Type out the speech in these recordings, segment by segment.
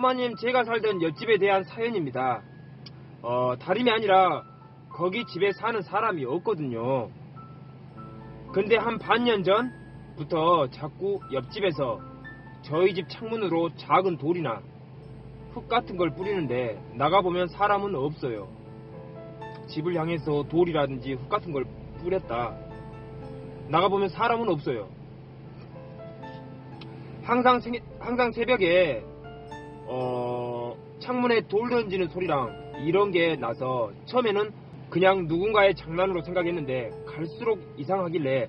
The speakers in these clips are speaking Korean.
또마님 제가 살던 옆집에 대한 사연입니다. 어, 다름이 아니라 거기 집에 사는 사람이 없거든요. 근데 한 반년 전부터 자꾸 옆집에서 저희 집 창문으로 작은 돌이나 흙 같은 걸 뿌리는데 나가보면 사람은 없어요. 집을 향해서 돌이라든지 흙 같은 걸 뿌렸다. 나가보면 사람은 없어요. 항상, 생- 항상 새벽에 어, 창문에 돌 던지는 소리랑 이런 게 나서 처음에는 그냥 누군가의 장난으로 생각했는데 갈수록 이상하길래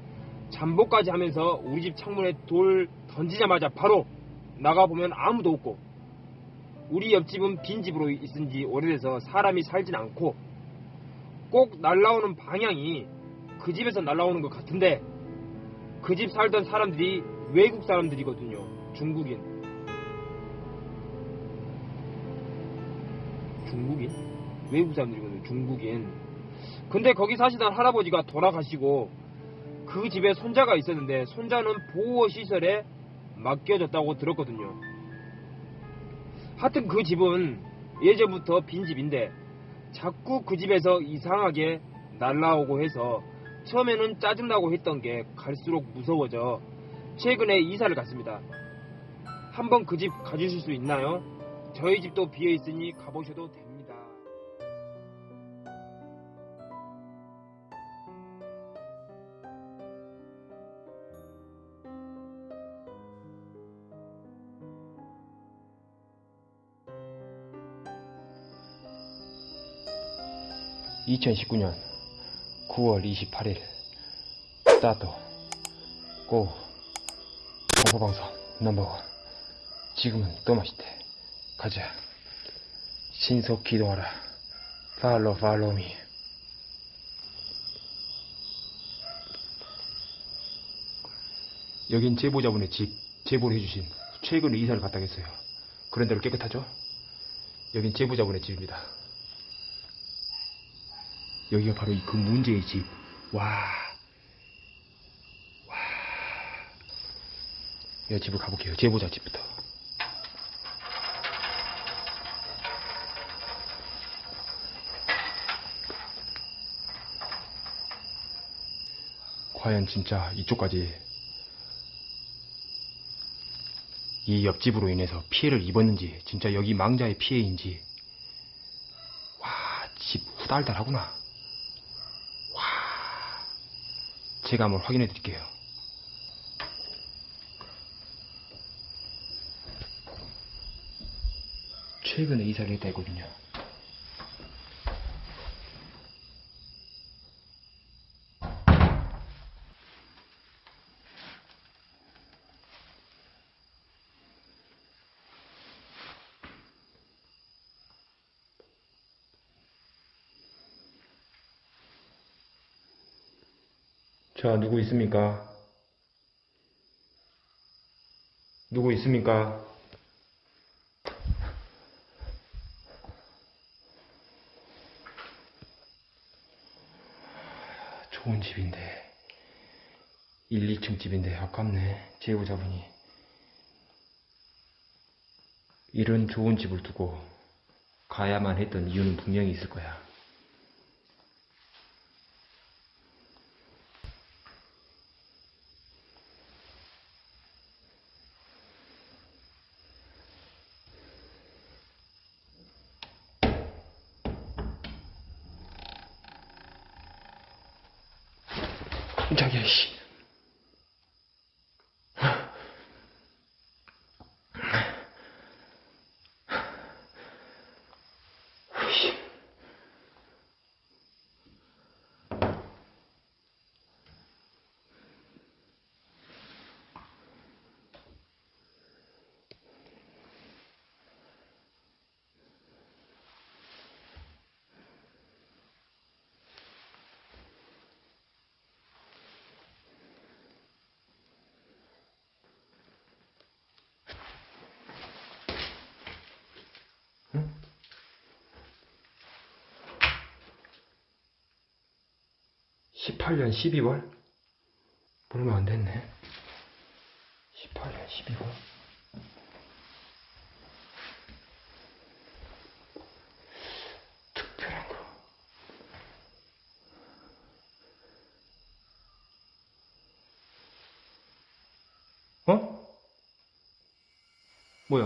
잠복까지 하면서 우리 집 창문에 돌 던지자마자 바로 나가보면 아무도 없고 우리 옆집은 빈집으로 있은 지 오래돼서 사람이 살진 않고 꼭 날라오는 방향이 그 집에서 날라오는 것 같은데 그 집 살던 사람들이 외국 사람들이거든요. 중국인. 중국인? 외국 사람들이거든요. 중국인. 근데 거기 사시던 할아버지가 돌아가시고 그 집에 손자가 있었는데 손자는 보호시설에 맡겨졌다고 들었거든요. 하여튼 그 집은 예전부터 빈집인데 자꾸 그 집에서 이상하게 날라오고 해서 처음에는 짜증나고 했던 게 갈수록 무서워져 최근에 이사를 갔습니다. 한번 그 집 가주실 수 있나요? 저희 집도 비어 있으니 가보셔도 됩니다. (2019년 9월 28일) 스타트 고 공포방송 넘버원 지금은 또마시대 가자 신속 기동하라 팔로 팔로미 여긴 제보자분의 집 제보를 해주신 최근에 이사를 갔다 했어요 그런 대로 깨끗하죠? 여긴 제보자분의 집입니다 여기가 바로 이 그 문제의 집. 와. 와. 이 집을 가볼게요. 제보자 집부터. 과연 진짜 이쪽까지 이 옆집으로 인해서 피해를 입었는지 진짜 여기 망자의 피해인지. 와 집 후달달하구나. 와. 제가 한번 확인해 드릴게요. 최근에 이사를 했다 했거든요 자, 누구 있습니까? 누구 있습니까? 좋은 집인데 1, 2층 집인데 아깝네 제보자분이 이런 좋은 집을 두고 가야만 했던 이유는 분명히 있을 거야 18년 12월? 얼마 안 됐네. 18년 12월. 특별한 거. 어? 뭐야?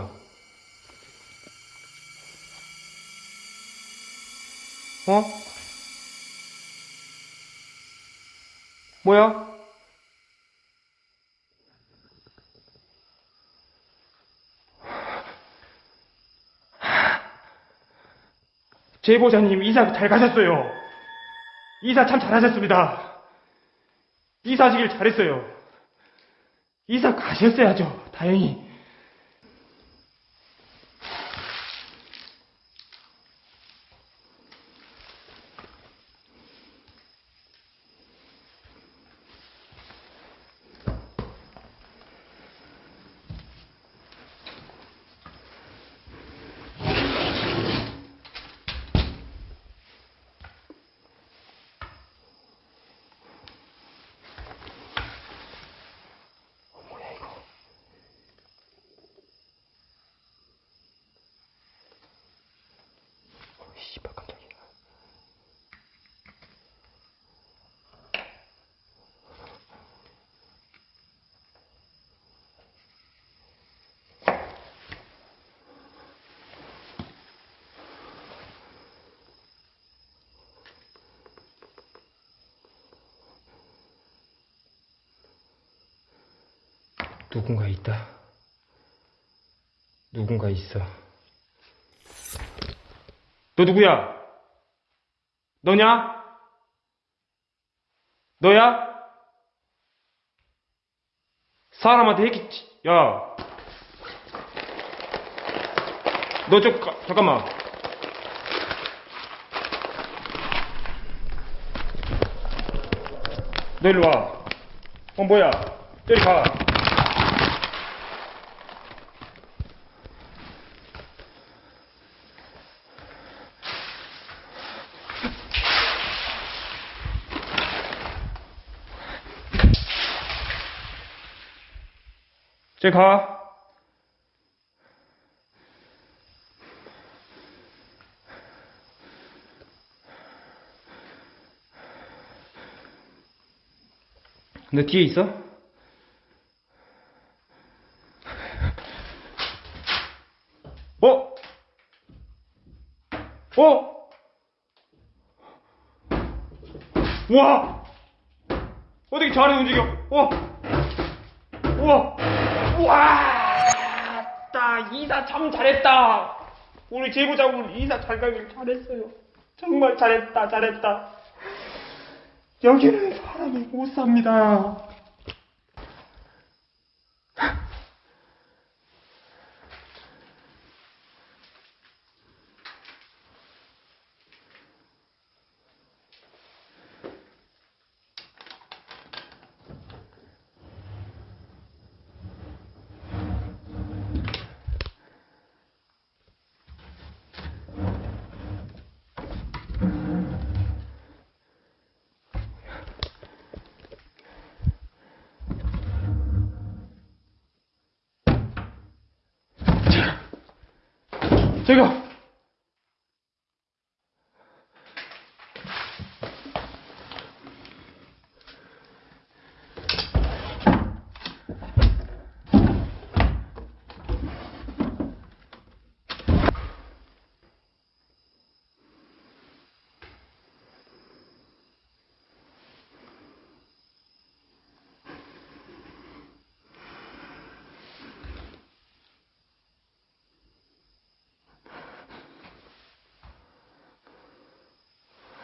어? 뭐야? 제보자님 이사 잘 가셨어요. 이사 참 잘하셨습니다. 이사하시길 잘했어요. 이사 가셨어야죠. 다행히. 누군가 있다. 누군가 있어. 너 누구야? 너냐? 너야? 사람한테 했겠지. 야. 너 좀, 가- 잠깐만. 너 일로 와. 어, 뭐야? 저리 가. 저리 가. 너 뒤에 있어? 어? 어? 와! 어떻게 잘해 움직여? 어? 우와! 우와! 따 이사 참 잘했다. 우리 제보자분 이사 잘 가길 잘했어요. 정말 잘했다, 잘했다. 여기는 사람이 못 삽니다. 제가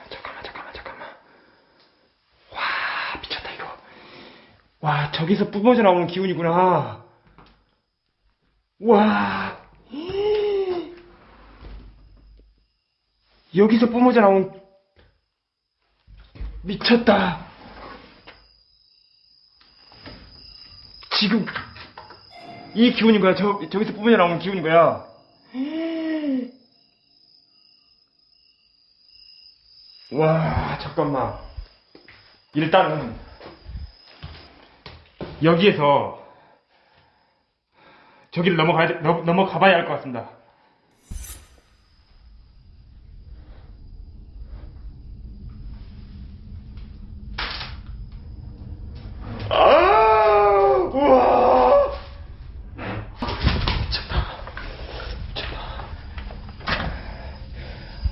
잠깐만 잠깐만 잠깐만 와 미쳤다 이거 와 저기서 뿜어져 나오는 기운이구나. 와. 여기서 뿜어져 나온 미쳤다. 지금 이 기운인 거야. 저, 저기서 뿜어져 나오는 기운인 거야. 와, 잠깐만. 일단은, 여기에서 저기를 넘어가야, 넘어가 봐야 할 것 같습니다. 아!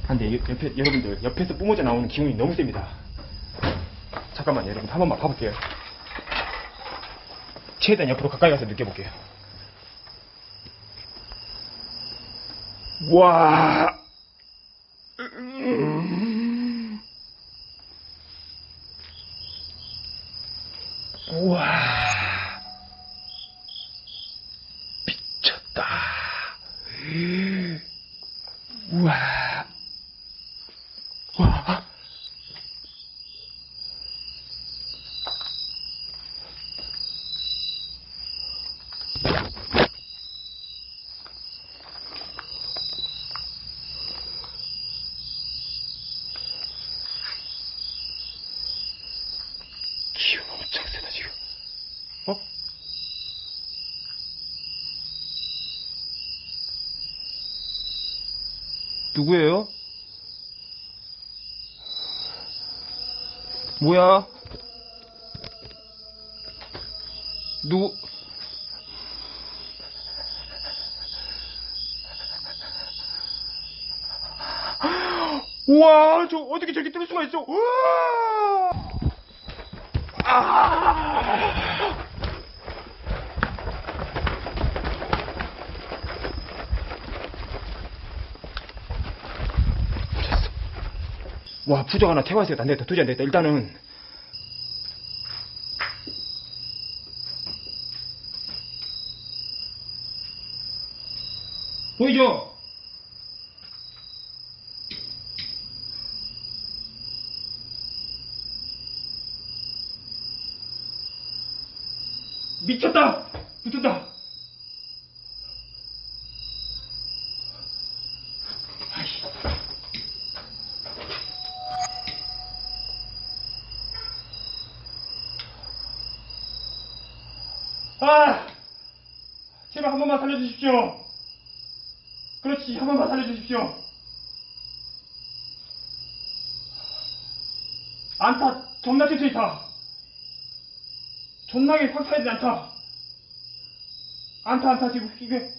아, 근데 옆에, 여러분들 옆에서 뿜어져 나오는 기운이 너무 셉니다. 잠깐만 여러분. 한 번만 봐볼게요. 최대한 옆으로 가까이 가서 느껴볼게요. 와. 음. 우와. 미쳤다. 우와. 와. 기운 엄청 세다 지금. 어? 누구예요? 뭐야? 누구? 우와, 저 어떻게 저렇게 뜰 수가 있어? 우와! 아! 미쳤어. 와, 부적 하나 태워야겠다. 안 되겠다. 도저히 안 되겠다. 일단은. 보이죠? 미쳤다! 붙었다! 아이씨. 아! 제발 한 번만 살려주십시오! 그렇지, 한 번만 살려주십시오! 안타, 존나 천천히 타! 존나게 확 타야 돼, 안타! 안타, 안타, 지금, 이게.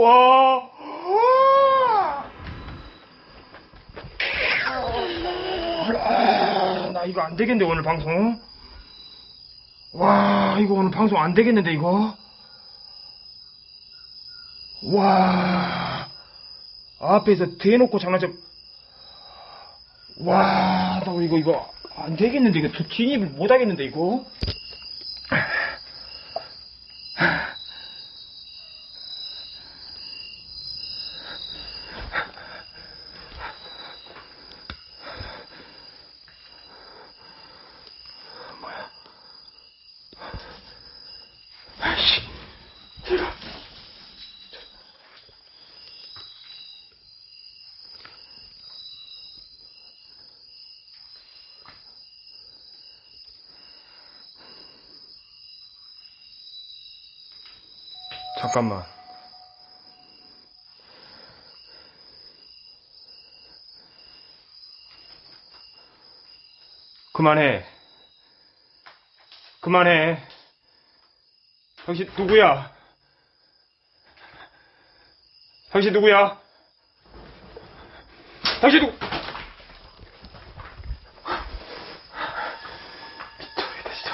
와. 아, 나 이거 안 되겠는데 오늘 방송. 와 이거 오늘 방송 안 되겠는데 이거. 와 앞에서 대놓고 장난쳐. 와, 나 이거 이거 안 되겠는데 이거 저 진입을 못 하겠는데 이거. 뭐야? 아이씨, 제가 잠깐만. 그만해. 그만해. 당신 누구야? 당신 누구야? 당신 누구? 미쳐버리겠다 진짜.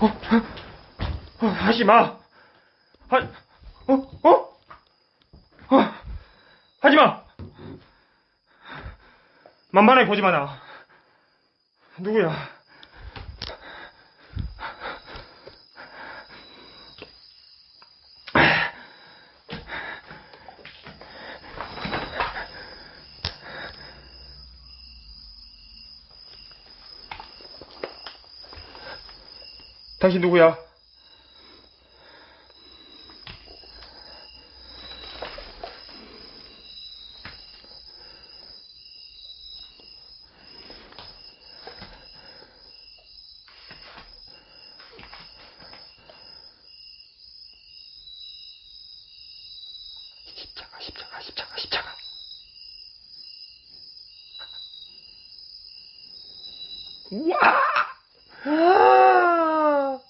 어, 하지 마. 하, 어, 어? 어, 하지 마. 만만하게 보지 마, 나. 누구야? 당신 누구야? 십자가, 십자가, 십자가, 십자가. 와! 아!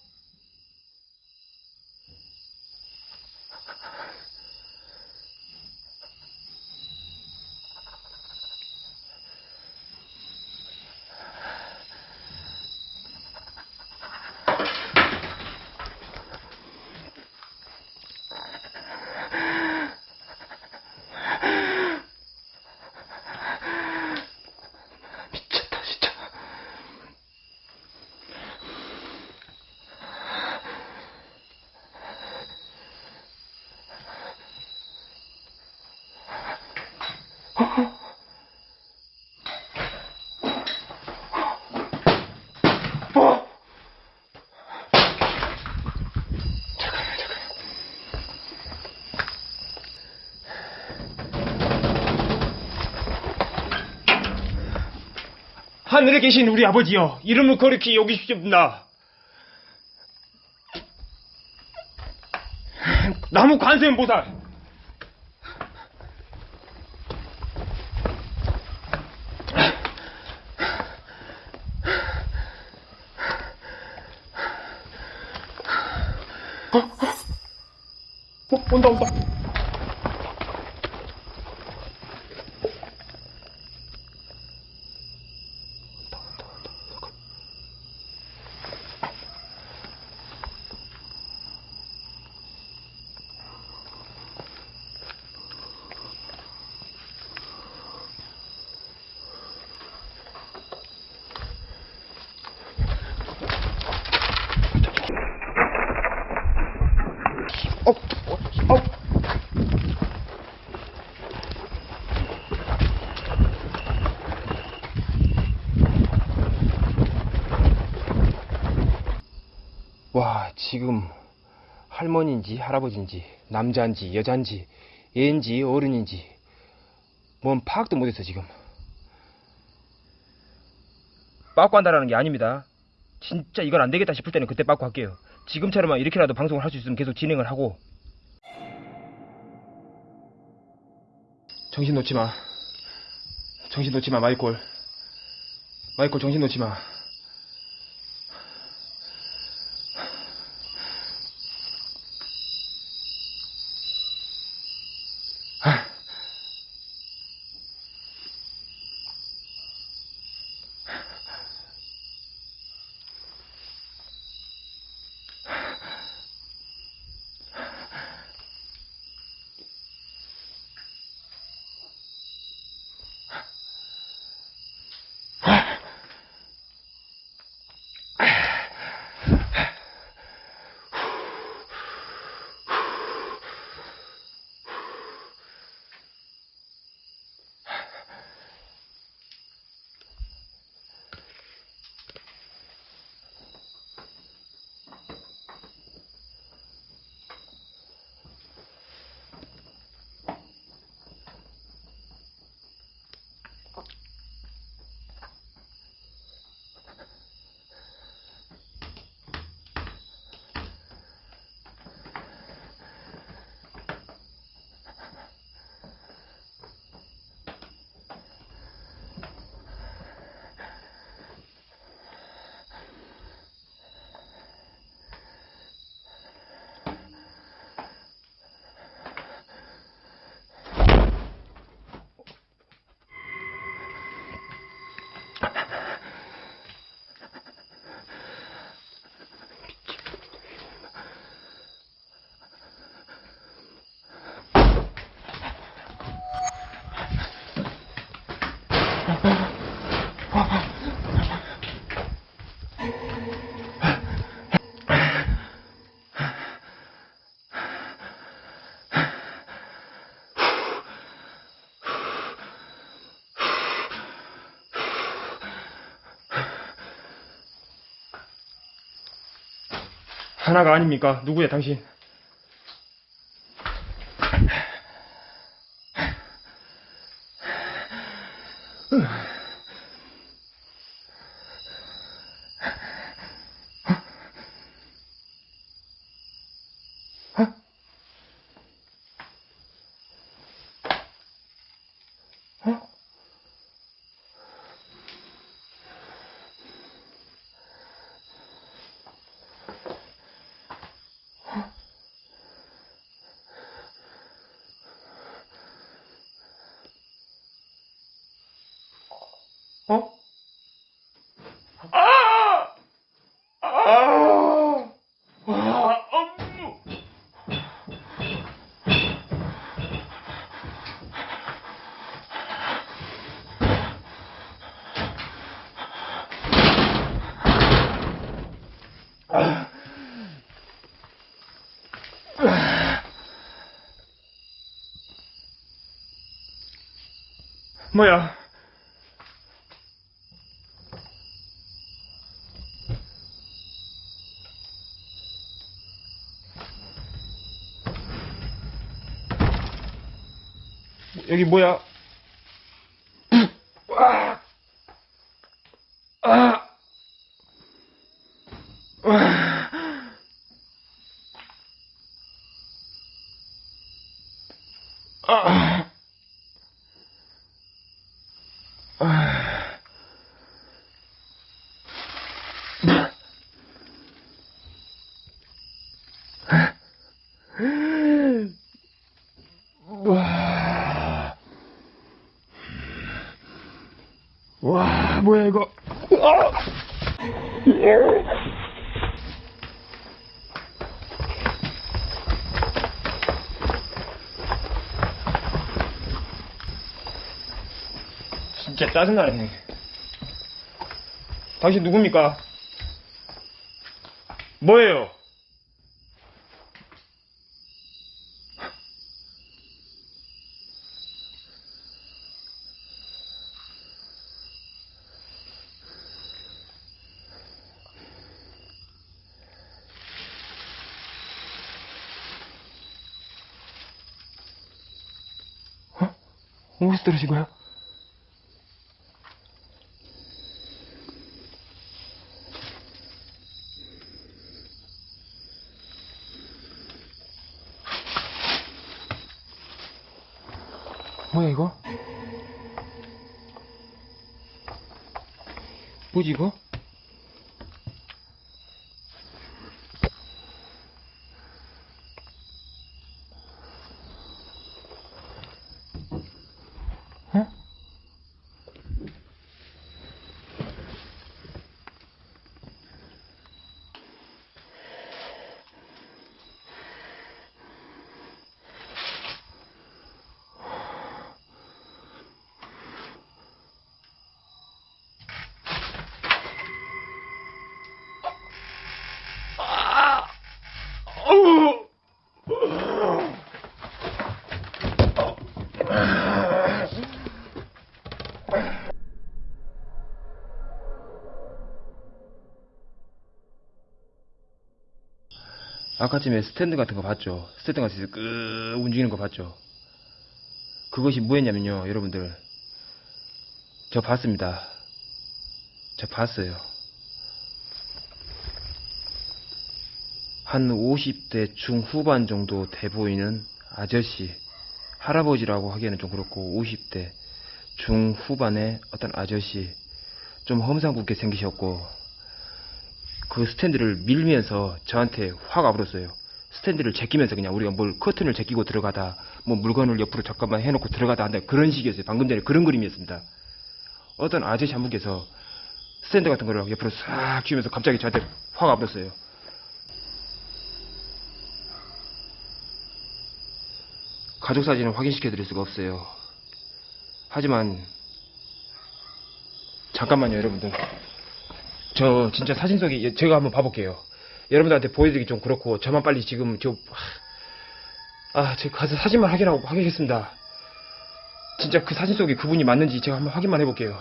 미쳤다, 진짜. 어? 잠깐만, 잠깐만. 하늘에 계신 우리 아버지여, 이름을 거룩히 여기시옵나. 나무 관세음 보살. 어, 어? 어, 온다, 온다. 지금 할머니인지 할아버지인지 남자인지 여자인지 애인지 어른인지 뭔 파악도 못했어 지금. 빠꾸 한다라는 게 아닙니다. 진짜 이건 안 되겠다 싶을 때는 그때 빠꾸 할게요. 지금처럼 이렇게라도 방송을 할 수 있으면 계속 진행을 하고 정신 놓지 마. 정신 놓지 마, 마이콜. 마이콜, 정신 놓지 마. 하나가 아닙니까? 누구야, 당신? 어? 아! 아! 아! 엄무! 뭐야? 여기 뭐야? 아! 아! 아! 아! 아! 와. 와, 뭐야 이거? 아! 진짜 짜증나네. 당신 누굽니까? 뭐예요? 어? 어디서 떨어진 거야 이거? 뭐지 이거? 어? 어우! 아까쯤에 스탠드 같은 거 봤죠? 스탠드 같은 거끄 움직이는 거 봤죠? 그것이 뭐였냐면요, 여러분들. 저 봤습니다. 저 봤어요. 한 50대 중후반 정도 돼 보이는 아저씨, 할아버지라고 하기에는 좀 그렇고 50대 중후반의 어떤 아저씨, 좀 험상궂게 생기셨고 그 스탠드를 밀면서 저한테 화가 불었어요. 스탠드를 제끼면서 그냥 우리가 뭘 커튼을 제끼고 들어가다 뭐 물건을 옆으로 잠깐만 해놓고 들어가다 한다 그런 식이었어요. 방금 전에 그런 그림이었습니다. 어떤 아저씨 한 분께서 스탠드 같은 거를 옆으로 싹 쥐면서 갑자기 저한테 화가 불었어요. 가족 사진을 확인시켜 드릴 수가 없어요. 하지만 잠깐만요, 여러분들. 저 진짜 사진 속에 예, 제가 한번 봐볼게요. 여러분들한테 보여드리기 좀 그렇고 저만 빨리 지금 저 아, 제가 가서 사진만 확인하고 하겠습니다. 진짜 그 사진 속에 그분이 맞는지 제가 한번 확인만 해볼게요.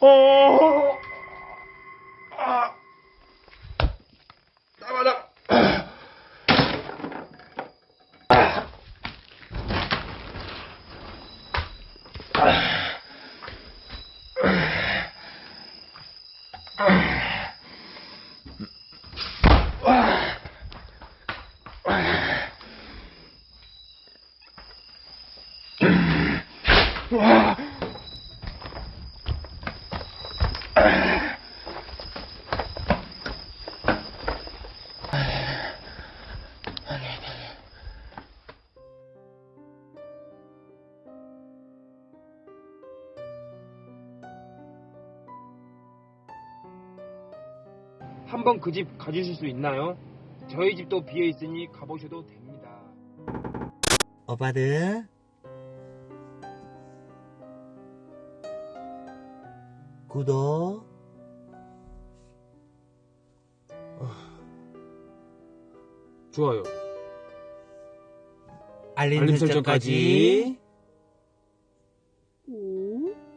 어? 한번 그집 가주실 수 있나요? 저희 집도 비어 있으니 가보셔도 됩니다. 오빠들 구독 좋아요. 알림, 알림 설정까지